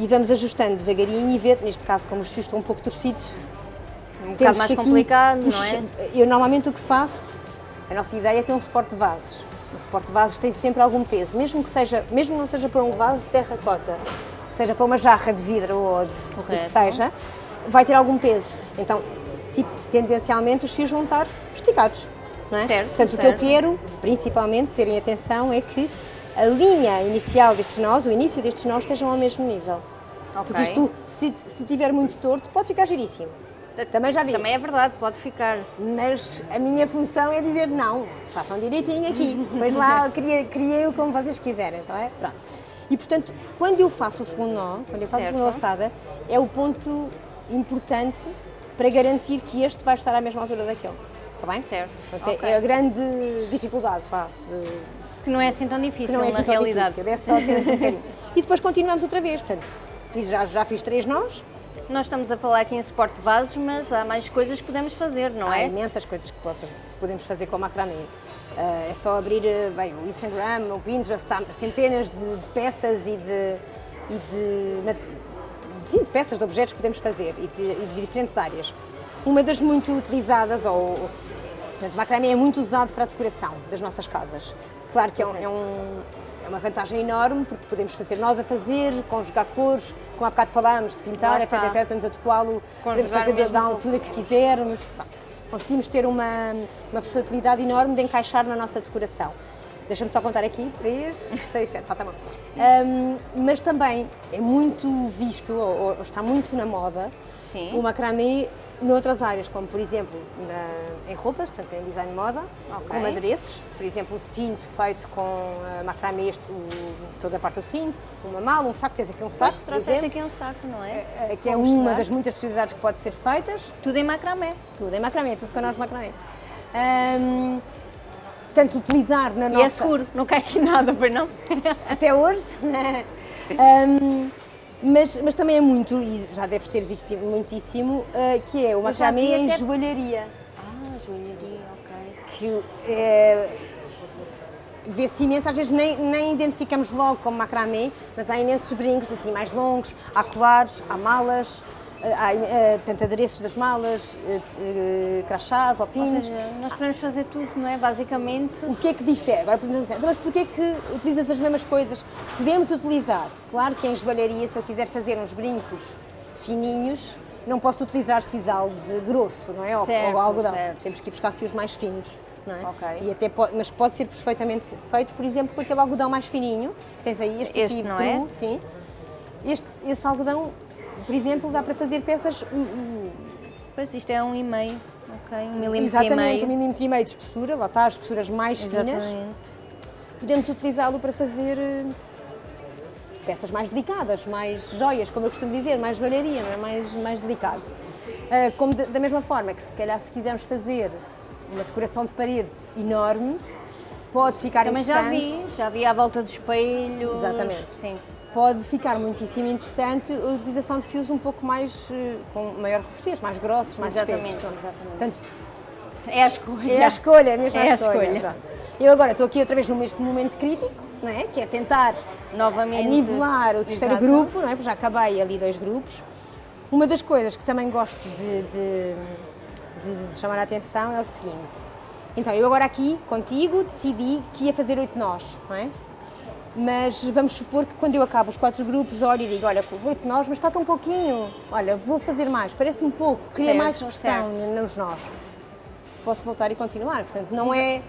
e vamos ajustando devagarinho e ver, neste caso, como os fios estão um pouco torcidos, um bocado mais complicado, puxa- não é? Eu normalmente o que faço, a nossa ideia é ter um suporte de vasos. O suporte de vasos tem sempre algum peso, mesmo que seja, mesmo que não seja para um vaso de terracota, seja para uma jarra de vidro ou o que seja, vai ter algum peso. Então, tipo, tendencialmente os fios vão estar esticados. Não é? Certo, Portanto, o que eu certo. quero, principalmente, terem atenção é que a linha inicial destes nós, o início destes nós, estejam ao mesmo nível. Ok. Porque isto, se, se tiver muito torto, pode ficar giríssimo. Também já vi. Também é verdade, pode ficar. Mas a minha função é dizer não, façam direitinho aqui. Depois lá criei, criei-o como vocês quiserem, está bem? Pronto. E portanto, quando eu faço o segundo nó, quando eu faço Certo. a segunda laçada, é o ponto importante para garantir que este vai estar à mesma altura daquele. Está bem? Certo, Portanto, é- ok. É a grande dificuldade, vá, de- Que não é assim tão que difícil não é assim tão realidade. difícil, é só termos um bocadinho. E depois continuamos outra vez, portanto, fiz- já, já fiz três nós, Nós estamos a falar aqui em suporte de vasos, mas há mais coisas que podemos fazer, não Há é? imensas coisas que que podemos fazer com o macramê. Ah, é só abrir eh, bem, o Instagram, o Pinterest, há centenas de, de peças e de, e de, sim, de peças, de objetos que podemos fazer e de, e de diferentes áreas. Uma das muito utilizadas, ou, portanto, o macramê é muito usado para a decoração das nossas casas. Claro que é, um- é um- é uma vantagem enorme, porque podemos fazer nós a fazer, conjugar cores, como há bocado falámos, de pintar, etc, etc, podemos adequá-lo, podemos fazer da- altura que quisermos. Conseguimos ter uma, uma versatilidade enorme de encaixar na nossa decoração. Deixa-me só contar aqui, 3, 6, 7, falta mão. Hum, mas também é muito visto, ou, ou está muito na moda, Sim. o macramê noutras áreas, como por exemplo na- em roupas, portanto em design de moda, Ok. como adereços, por exemplo o cinto feito com uh, macramê, este, o- toda a parte do cinto, uma mala, um saco, tens aqui um saco, Pois, por aqui um saco, não é? eh, que é Vamos uma mostrar. das muitas possibilidades que pode ser feitas. Tudo em macramé. Tudo em macramê, tudo com nós macramê. Hum, portanto, utilizar na E nossa... é seguro, não cai aqui nada, pois não? Até hoje. Hum, mas, mas também é muito, e já deves ter visto muitíssimo, uh, que é o macramê em até- joalharia. Ah, joalharia, ok. Que é, vê-se imenso, às vezes nem, nem identificamos logo como macramê, mas há imensos brincos assim mais longos, há colares, há malas, há eh, portanto, adereços das malas, eh, eh, crachás ou Ou seja, nós podemos fazer tudo, não é? Basicamente, O que é que difere? Agora podemos dizer, "Então, mas porquê que utilizas as mesmas coisas? Podemos utilizar. Claro que em joalharia, se eu quiser fazer uns brincos fininhos, não posso utilizar sisal de grosso, não é? Ou, Certo, ou algodão. certo. Temos que ir buscar fios mais finos. não é? Ok. E até pode, mas pode ser perfeitamente feito, por exemplo, com aquele algodão mais fininho, que tens aí, este, Este, aqui não cru, é? sim. Este, esse algodão, por exemplo, dá para fazer peças Pois isto é um e meio, ok? Um milímetro exatamente e um meio. milímetro e meio de espessura, lá está, as espessuras mais finas. Exatamente. Podemos utilizá-lo para fazer eh, peças mais delicadas, mais joias, como eu costumo dizer, mais joalharia, não é? mais, mais delicado. Ah, como de- da mesma forma que se calhar se quisermos fazer uma decoração de parede enorme, pode ficar Também já interessante. vi, já vi à volta dos espelhos. Exatamente. Sim. Pode ficar muitíssimo interessante a utilização de fios um pouco mais, eh, com maior robustez, mais grossos, mais Exatamente, espessos. exatamente. Portanto, É a escolha. é a escolha, é mesmo É a escolha. escolha. pronto. Eu agora estou aqui outra vez neste momento crítico, não é? que é tentar Novamente. a nivelar o terceiro Exato. grupo, não é? porque já acabei ali dois grupos. Uma das coisas que também gosto de, de- de- de chamar a atenção é o seguinte. Então, eu agora aqui, contigo, decidi que ia fazer oito nós, não é? Mas vamos supor que quando eu acabo os quatro grupos, olho e digo, olha, oito nós, mas está tão pouquinho. Olha, vou fazer mais, parece-me pouco, queria Certo, mais expressão nos nós. Posso voltar e continuar, portanto, não é...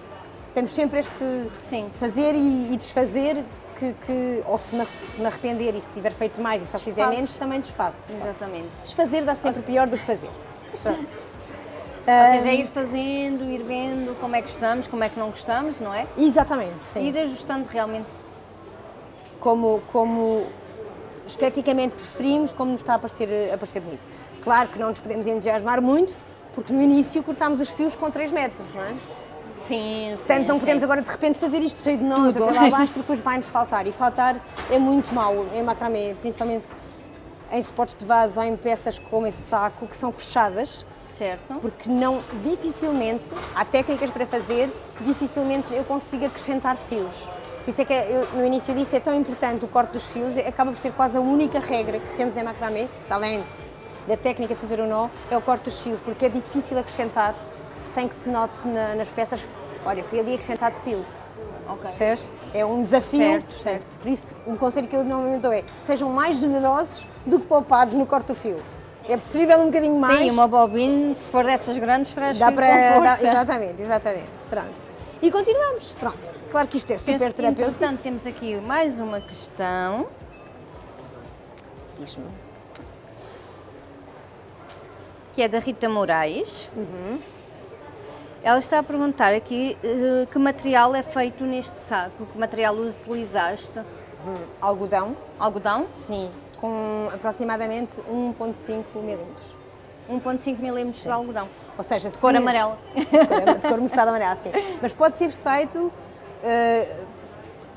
Temos sempre este Sim. fazer e, e desfazer que, que- ou se me, se me arrepender e se tiver feito mais e só fizer Desfaço. menos, também desfaço. Exatamente. Desfazer dá sempre pior do que fazer. Pronto. Ou seja, é ir fazendo, ir vendo como é que estamos, como é que não gostamos, não é? Exatamente, sim. Ir ajustando realmente. Como, como esteticamente preferimos, como nos está a parecer, a parecer bonito. Claro que não nos podemos entusiasmar muito, porque no início cortámos os fios com 3 metros, não é? Sim, Portanto, sim, não podemos sim. agora de repente fazer isto cheio de nós até lá abaixo, porque depois vai-nos faltar. E faltar é muito mau em macramê, principalmente em suportes de vaso ou em peças como esse saco, que são fechadas, Certo. porque não, dificilmente, há técnicas para fazer, dificilmente eu consigo acrescentar fios. Por isso é que eu, no início disse, é tão importante o corte dos fios, acaba por ser quase a única regra que temos em macramê, além da técnica de fazer o nó, é o corte dos fios, porque é difícil acrescentar sem que se note na- nas peças, olha, foi ali acrescentado fio. Ok. Percebes? É um desafio. Certo, certo. Por isso, um conselho que eu normalmente dou é sejam mais generosos do que poupados no corte do fio. É preferível um bocadinho mais. Sim, uma bobina, se for dessas grandes, traz Dá fio para. dá- exatamente, exatamente. Pronto. E continuamos. Pronto. Claro que isto é Penso super que, terapêutico. Portanto, temos aqui mais uma questão. Diz-me. que é da Rita Moraes. Uhum. Ela está a perguntar aqui eh, que material é feito neste saco, que material utilizaste? Hum, algodão, Algodão? sim, com aproximadamente 1,5 milímetros. 1.5 milímetros de algodão. Ou seja, se... Cor amarela. de cor, de cor mostarda amarela, sim. Mas pode ser feito, eh,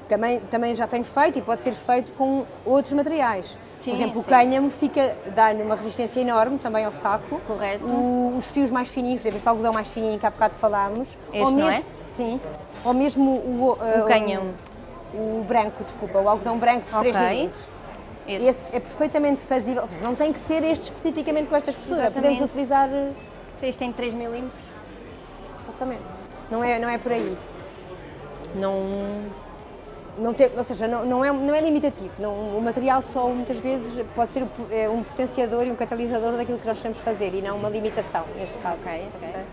também, também já tenho feito e pode ser feito com outros materiais. Sim, Por exemplo, o sim. cânhamo fica, dá-lhe uma resistência enorme também ao saco. Correto. O- os fios mais fininhos, por exemplo, este algodão mais fininho que há bocado falámos. Este, ou não mesmo, é? Sim. Ou mesmo o, eh, O cânhamo. O, o branco, desculpa, o algodão branco de 3 Ok. milímetros. Este. Esse é perfeitamente fazível, ou seja, não tem que ser este especificamente com esta espessura. Exatamente. Podemos utilizar Este tem 3 milímetros. Exatamente. Não é, não é por aí. Não, não tem, ou seja, não, não, é, não é limitativo. Não, o material só muitas vezes pode ser é um potenciador e um catalisador daquilo que nós queremos fazer e não uma limitação, neste caso. Ok, ok.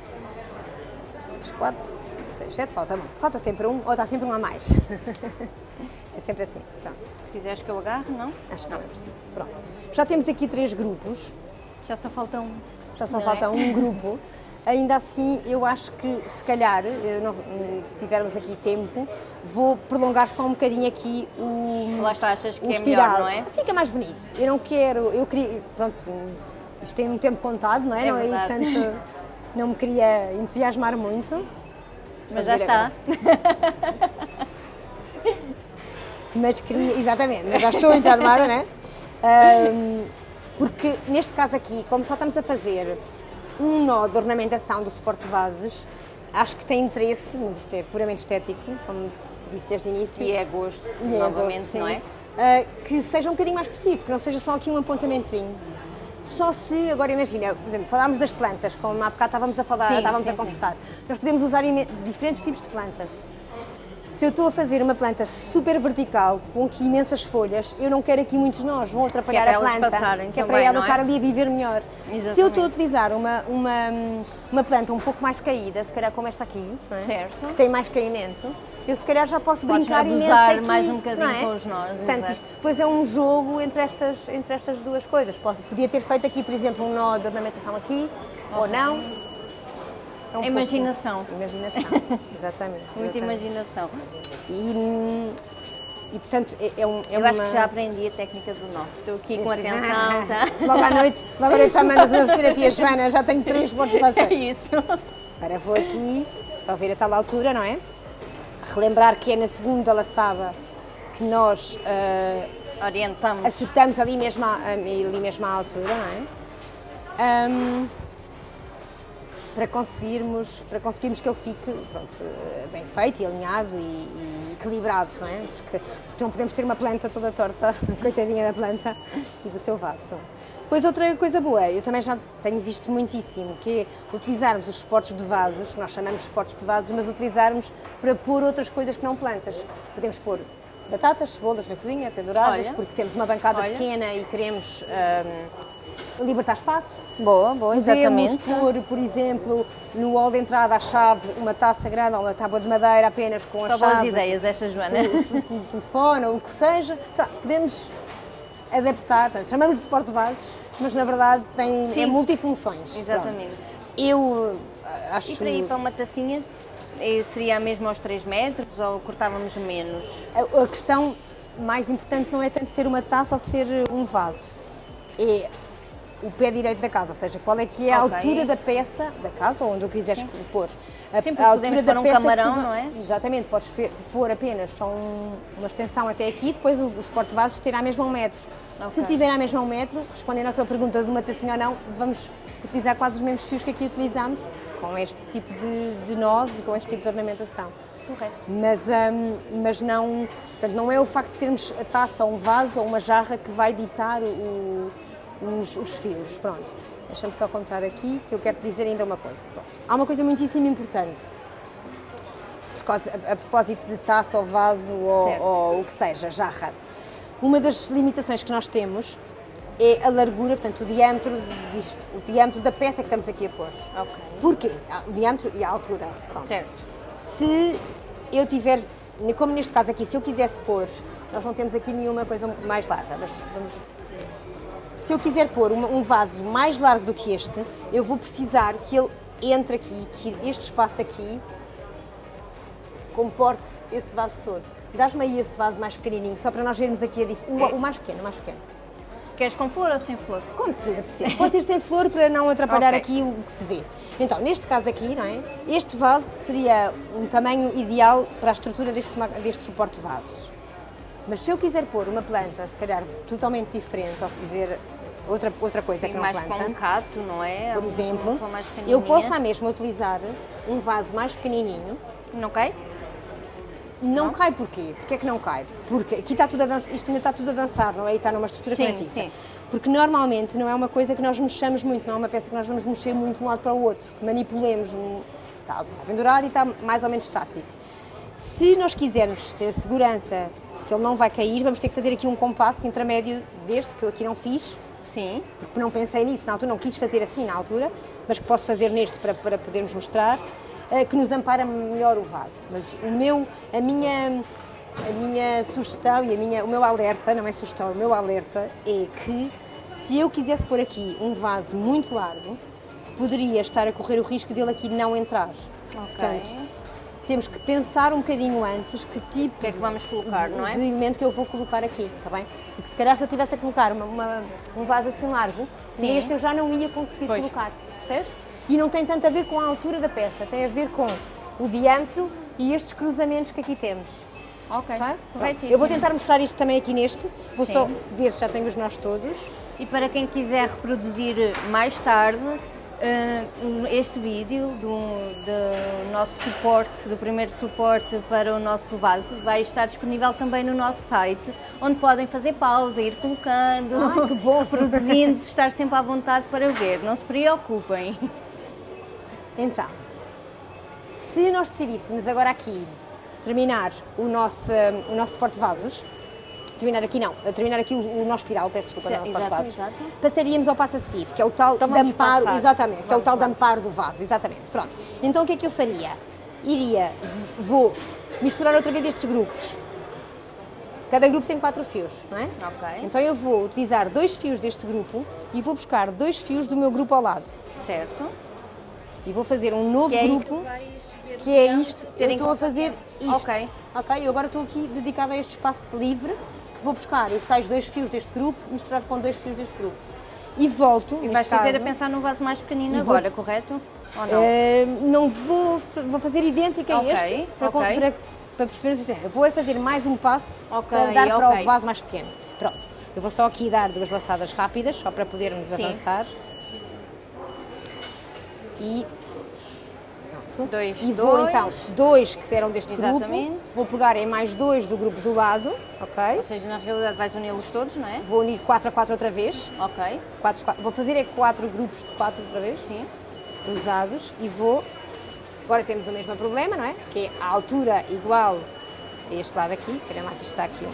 Três, quatro, cinco, seis, sete, falta, falta sempre um, ou está sempre um a mais. é sempre assim, pronto. Se quiseres que eu agarre, não? Acho que não é preciso, pronto. Já temos aqui três grupos, Já só falta um. Já só Não falta é? um grupo. Ainda assim, eu acho que se calhar, eh, não- se tivermos aqui tempo, vou prolongar só um bocadinho aqui o, Lá está, achas que é espiral. melhor, não é? Fica mais bonito. Eu não quero, eu queria, pronto, isto tem um tempo contado, não é? É não, e, verdade. portanto, não me queria entusiasmar muito. Mas já está. Mas queria, exatamente, mas já estou entusiasmada, não é? Ahm, porque neste caso aqui, como só estamos a fazer um nó de ornamentação do suporte de vasos, acho que tem interesse, mas isto é puramente estético, como disse desde o início. E é gosto, E é novamente, gosto, não sim. é? Ah, que seja um bocadinho mais específico, que não seja só aqui um apontamentozinho. Só se, agora imagina, por exemplo, falámos das plantas, como há bocado estávamos a falar, Sim, estávamos sim, a conversar. Nós podemos usar diferentes tipos de plantas. Se eu estou a fazer uma planta super vertical, com aqui imensas folhas, eu não quero aqui muitos nós, vão atrapalhar é a planta. passarem que é também, para ela não é? estar ali a viver melhor. Exatamente. Se eu estou a utilizar uma, uma, uma planta um pouco mais caída, se calhar como esta aqui, é? Que tem mais caimento, eu se calhar já posso Podes brincar imenso aqui, mais um bocadinho não é? com os nós, Portanto, isto depois é um jogo entre estas, entre estas duas coisas. Posso, podia ter feito aqui, por exemplo, um nó de ornamentação aqui, ou não. É um pouco- Imaginação. Imaginação, exatamente. Muita exatamente. imaginação. E, e portanto, é, é um, é Eu uma... acho que já aprendi a técnica do nó. Estou aqui com atenção, tá? Logo à noite, logo à noite já mandas uma fotografia, Joana, já tenho três pontos lá É isso. Agora vou aqui, só ver a tal altura, não é? Relembrar que é na segunda laçada que nós ah, Orientamos. acertamos ali mesmo, à, ali mesmo à altura, não é? Ahm, para conseguirmos, para conseguirmos que ele fique pronto, eh, bem feito e alinhado e, e equilibrado, não é? Porque, porque não podemos ter uma planta toda torta, coitadinha da planta e do seu vaso. Pronto. Depois outra coisa boa, eu também já tenho visto muitíssimo, que é utilizarmos os suportes de vasos, nós chamamos de suportes de vasos, mas utilizarmos para pôr outras coisas que não plantas. Podemos pôr batatas, cebolas na cozinha, penduradas, Olha. porque temos uma bancada Olha. pequena e queremos ahm, libertar espaço. Boa, boa, Podemos exatamente. pôr, por exemplo, no hall de entrada à chave, uma taça grande ou uma tábua de madeira apenas com a Só boas chave. ideias esta, Joana. o- telefone ou o que seja. Lá, podemos adaptar, portanto, chamamos de suporte de vasos, mas na verdade tem, Sim. é multifunções. Exatamente. Pronto. Eu ah, acho E para ir para uma tacinha, eh, seria a mesma aos 3 metros ou cortávamos menos? A, a questão mais importante não é tanto ser uma taça ou ser um vaso, é o pé direito da casa, ou seja, qual é que é a Ok. altura da peça da casa, ou onde o quiseres pôr. A, Sim, a podemos pôr um tu camarão, va- não é? Exatamente, podes pôr apenas só um- uma extensão até aqui, depois o, o suporte de vasos terá mesmo um metro. Ok. Se tiver a mesma um metro, respondendo à tua pergunta de uma tacinha ou não, vamos utilizar quase os mesmos fios que aqui utilizamos, com este tipo de, de nós e com este tipo de ornamentação. Correto. Mas, hum, mas não, portanto, não é o facto de termos a taça ou um vaso ou uma jarra que vai ditar o- os, os fios. Pronto, deixa-me só contar aqui que eu quero te dizer ainda uma coisa. Pronto. Há uma coisa muitíssimo importante, a, a propósito de taça ou vaso ou, ou o que seja, jarra. Uma das limitações que nós temos é a largura, portanto, o diâmetro disto, o diâmetro da peça que estamos aqui a pôr. Ok. Porquê? Ah, O diâmetro e a altura. Pronto. Certo. Se eu tiver, como neste caso aqui, se eu quisesse pôr, nós não temos aqui nenhuma coisa mais larga, mas vamos. Se eu quiser pôr um vaso mais largo do que este, eu vou precisar que ele entre aqui, que este espaço aqui comporte esse vaso todo. Dás-me aí esse vaso mais pequenininho, só para nós vermos aqui o, o mais pequeno, o mais pequeno. Queres com flor ou sem flor? Te apetecer. Pode ser sem flor para não atrapalhar Ok. aqui o que se vê. Então, neste caso aqui, não é? Este vaso seria um tamanho ideal para a estrutura deste, deste suporte de vasos. Mas se eu quiser pôr uma planta, se calhar totalmente diferente, ou se quiser outra, outra coisa Sim, que não mais planta, um cato, não é? por exemplo, eu posso à mesma utilizar um vaso mais pequenininho. Não cai? Não, Não? cai porquê? Porquê é que não cai? Porque aqui está tudo a dançar, isto ainda está tudo a dançar, não é? E está numa estrutura que não é Sim, fixa. sim. Porque normalmente não é uma coisa que nós mexamos muito, não é uma peça que nós vamos mexer muito de um lado para o outro, que manipulemos, está pendurado e está mais ou menos estático. Se nós quisermos ter segurança que ele não vai cair, vamos ter que fazer aqui um compasso intermédio deste, que eu aqui não fiz, Sim. porque não pensei nisso na altura, não quis fazer assim na altura, mas que posso fazer neste para, para podermos mostrar, eh, que nos ampara melhor o vaso. Mas o meu, a minha, a minha sugestão e a minha, o meu alerta, não é sugestão, o meu alerta é que se eu quisesse pôr aqui um vaso muito largo, poderia estar a correr o risco dele aqui não entrar. Portanto, temos que pensar um bocadinho antes que tipo que é que vamos colocar, de, não é? de elemento que eu vou colocar aqui, está bem? Porque se calhar se eu tivesse a colocar uma- uma- um vaso assim largo, Sim. neste eu já não ia conseguir Pois. colocar, percebes? E não tem tanto a ver com a altura da peça, tem a ver com o diâmetro e estes cruzamentos que aqui temos. Ok. tá? Eu vou tentar mostrar isto também aqui neste, vou Sim. só ver se já tenho os nós todos. E para quem quiser reproduzir mais tarde este vídeo do, do nosso suporte, do primeiro suporte para o nosso vaso, vai estar disponível também no nosso site, onde podem fazer pausa, ir colocando, Ai, que bom. produzindo, estar sempre à vontade para ver. Não se preocupem. Então, se nós decidíssemos agora aqui terminar o nosso, o nosso porta-vasos, terminar aqui não, terminar aqui o, o nosso espiral, peço desculpa, não, o exato, exato. passaríamos ao passo a seguir, que é o tal Então de vamos amparo, passar. exatamente, que é o Vamos, tal de vamos. amparo do vaso, exatamente, pronto. Então o que é que eu faria? Iria, vou misturar outra vez estes grupos. Cada grupo tem quatro fios, não é? Ok. Então eu vou utilizar dois fios deste grupo e vou buscar dois fios do meu grupo ao lado. Certo. E vou fazer um novo Que é grupo, ver que é então, isto. Eu estou a fazer isto. Ok. Ok, eu agora estou aqui dedicada a este espaço livre, vou buscar os tais dois fios deste grupo, misturar com dois fios deste grupo. E volto, E vais fazer a caso, pensar num vaso mais pequenino vou- agora, correto? Ou não? eh, não vou, vou fazer idêntica Ok, a este, para, ok. para, para perceber assim, eu vou é fazer mais um passo Ok, para dar para o vaso mais pequeno. Pronto, eu vou só aqui dar duas laçadas rápidas, só para podermos Sim. avançar. E pronto. Dois, e vou dois. então, dois que eram deste Exatamente. grupo, vou pegar em mais dois do grupo do lado, ok? Ou seja, na realidade vais uni-los todos, não é? Vou unir 4 a 4 outra vez. Ok. Quatro, quatro. Vou fazer é quatro grupos de quatro outra vez, Sim. usados, e vou. Agora temos o mesmo problema, não é? Que é a altura igual a este lado aqui. Esperem lá que isto está aqui.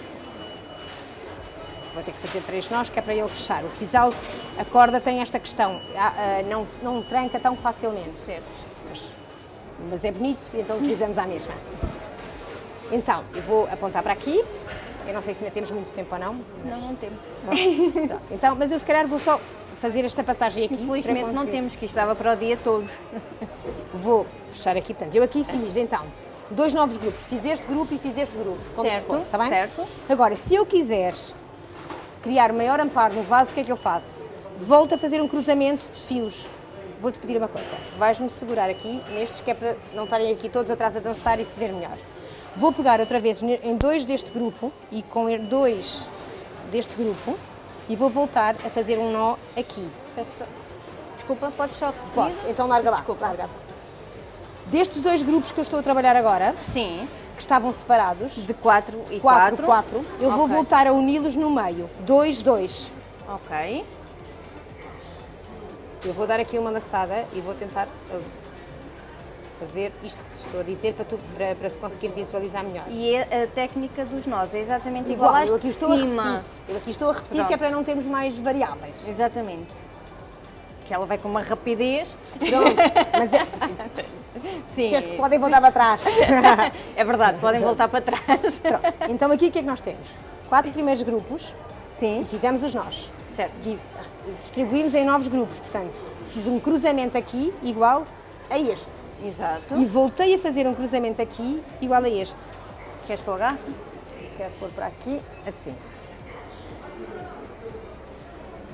Vou ter que fazer três nós, que é para ele fechar. O sisal, a corda tem esta questão, ah, ah, não, não tranca tão facilmente. Certo. Mas, mas é bonito então utilizamos a mesma. Então, eu vou apontar para aqui. Eu não sei se ainda temos muito tempo ou não. Não, não temos. Pronto. Então, mas eu se calhar vou só fazer esta passagem aqui. Infelizmente não temos, que isto estava para o dia todo. Vou fechar aqui, portanto, eu aqui fiz então dois novos grupos. Fiz este grupo e fiz este grupo, como Certo, se fosse, está bem? certo. Agora, se eu quiser criar maior amparo no vaso, o que é que eu faço? Volto a fazer um cruzamento de fios. Vou-te pedir uma coisa, vais-me segurar aqui nestes, que é para não estarem aqui todos atrás a dançar e se ver melhor. Vou pegar outra vez em dois deste grupo e com dois deste grupo e vou voltar a fazer um nó aqui. Peço Desculpa, podes só repetir? Posso? Então larga lá, Desculpa. larga. Destes dois grupos que eu estou a trabalhar agora, Sim. que estavam separados, De 4 e 4, 4. 4, eu vou Ok. voltar a uni-los no meio. 2, 2. Ok. Eu vou dar aqui uma laçada e vou tentar fazer isto que te estou a dizer para, tu, para, para se conseguir visualizar melhor. E é a técnica dos nós é exatamente igual, às eu aqui estou a cima. repetir. Eu aqui estou a repetir Pronto. que é para não termos mais variáveis. Exatamente. Que ela vai com uma rapidez. Pronto, mas é, Sim. disseste que podem voltar para trás. É verdade, podem voltar para trás. Pronto, então aqui o que é que nós temos? Quatro primeiros grupos Sim, e fizemos os nós. certo. Di- Distribuímos em novos grupos, portanto, fiz um cruzamento aqui igual a este. Exato. E voltei a fazer um cruzamento aqui igual a este. Queres que eu agarre? Quero pôr para aqui, assim.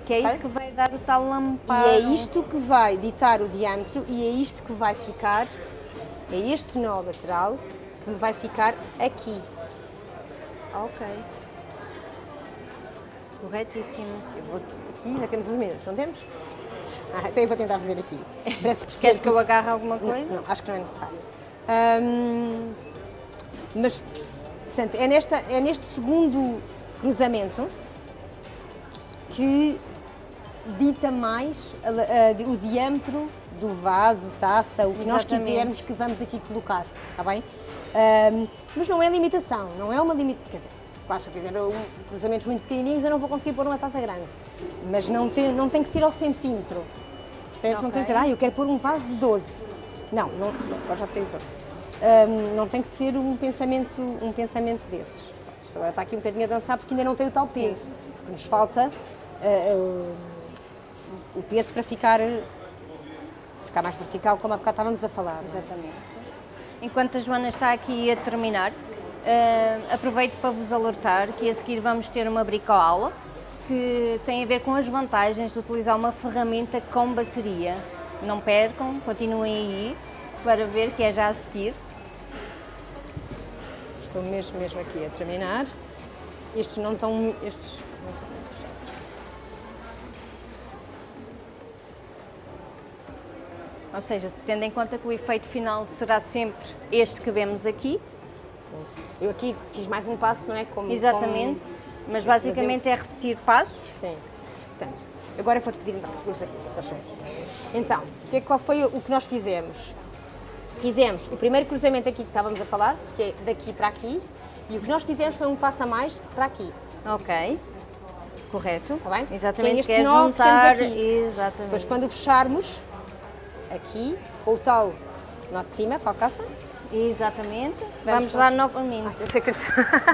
Que é isso que vai dar o tal E lamparo. é isto que vai ditar o diâmetro e é isto que vai ficar, é este nó lateral que vai ficar aqui. Ok. Corretíssimo. Eu vou aqui, ainda temos uns minutos, não temos? Ah, então eu vou tentar fazer aqui. Para se perceber Queres que eu agarre alguma Não, coisa? não, acho que não é necessário. Mas, portanto, é, nesta, é neste segundo cruzamento que dita mais o diâmetro do vaso, taça, o que nós Exatamente. quisermos que vamos aqui colocar, está bem? Ahm, mas não é limitação, não é uma limitação. Quer dizer, se claro, se eu fizer um- cruzamentos muito pequenininhos, eu não vou conseguir pôr uma taça grande. Mas não tem, não tem que ser ao centímetro. Percebes? Não tens de dizer, ah, eu quero pôr um vaso de 12. Não, não, não agora já te sei torto. Ahm, não tem que ser um pensamento, um pensamento desses. Isto agora está aqui um bocadinho a dançar porque ainda não tem o tal peso. Porque nos falta ah, o peso para ficar, ficar mais vertical, como há bocado estávamos a falar. é? Exatamente. Enquanto a Joana está aqui a terminar, eh, aproveito para vos alertar que a seguir vamos ter uma bricoaula que tem a ver com as vantagens de utilizar uma ferramenta com bateria. Não percam, continuem aí para ver que é já a seguir. Estou mesmo, mesmo aqui a terminar. Estes não estão, estes não estão muito fechados. Ou seja, tendo em conta que o efeito final será sempre este que vemos aqui, Sim. Eu aqui fiz mais um passo, não é? Como, exatamente, como- mas basicamente é repetir passos. Sim. Portanto, agora vou-te pedir então que segures aqui, só. Então, o que é, qual foi o que nós fizemos? fizemos o primeiro cruzamento aqui que estávamos a falar, que é daqui para aqui, e o que nós fizemos foi um passo a mais para aqui. Ok. Correto. Está bem? Exatamente. Que é este Quer nó que temos juntar. aqui. Exatamente. Depois, quando fecharmos, aqui, com o tal nó de cima, falcaça, Exatamente. Vamos Vamos, lá novamente.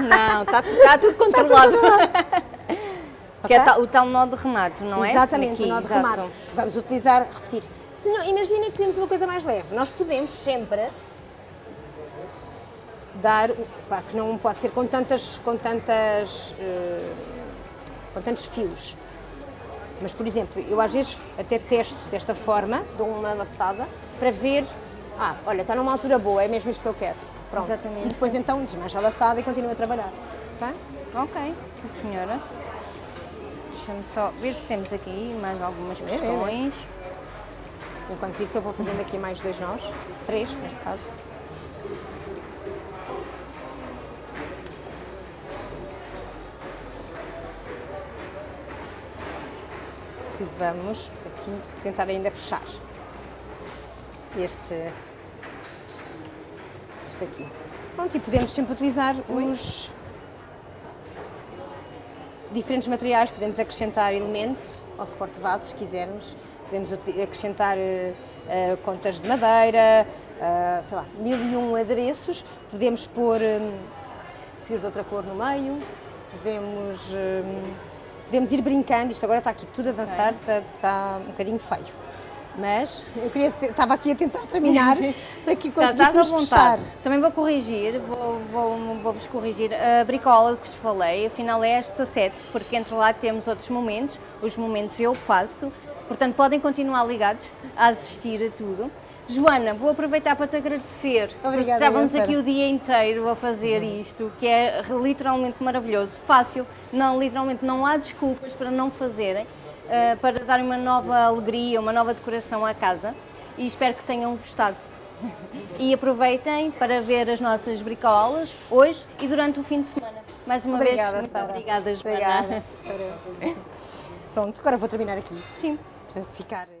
Não, está tá tudo controlado. Que é o tal nó de remate, não é? Exatamente, Aqui, o nó de exato. remate. Vamos utilizar, repetir. Se não, imagina que queremos uma coisa mais leve. Nós podemos sempre dar, claro que não pode ser com tantas, com tantas, eh, com tantos fios. Mas, por exemplo, eu às vezes até testo desta forma, dou uma laçada, para ver, ah, olha, está numa altura boa, é mesmo isto que eu quero. Pronto. Exatamente. E depois então desmancha a laçada e continua a trabalhar. Tá? Ok, sim senhora. Deixa-me só ver se temos aqui mais algumas questões. Enquanto isso eu vou fazendo aqui mais dois nós, três neste caso. E vamos aqui tentar ainda fechar este, este aqui. Pronto, e podemos sempre utilizar os diferentes materiais, podemos acrescentar elementos ao suporte de vasos, se quisermos. Podemos acrescentar eh, eh, contas de madeira, eh, sei lá, mil e um adereços. Podemos pôr hum, fios de outra cor no meio. Podemos, hum, podemos ir brincando. Isto agora está aqui tudo a dançar, está, está um bocadinho feio. Mas eu queria, estava aqui a tentar terminar para que Tá, conseguíssemos fechar. Também vou corrigir, vou- vou- vou-vos corrigir. A bricola que vos falei, afinal é às 17, porque entre lá temos outros momentos. Os momentos eu faço, portanto podem continuar ligados a assistir a tudo. Joana, vou aproveitar para te agradecer. Obrigada, Estávamos aqui o dia inteiro a fazer isto, que é literalmente maravilhoso, fácil. Não, literalmente não há desculpas para não fazerem, eh, para darem uma nova alegria, uma nova decoração à casa. E espero que tenham gostado. E aproveitem para ver as nossas bricolas hoje e durante o fim de semana. Mais uma Obrigada, vez, muito Sara. obrigada, Joana. Obrigada. Pronto, agora vou terminar aqui Sim. para ficar.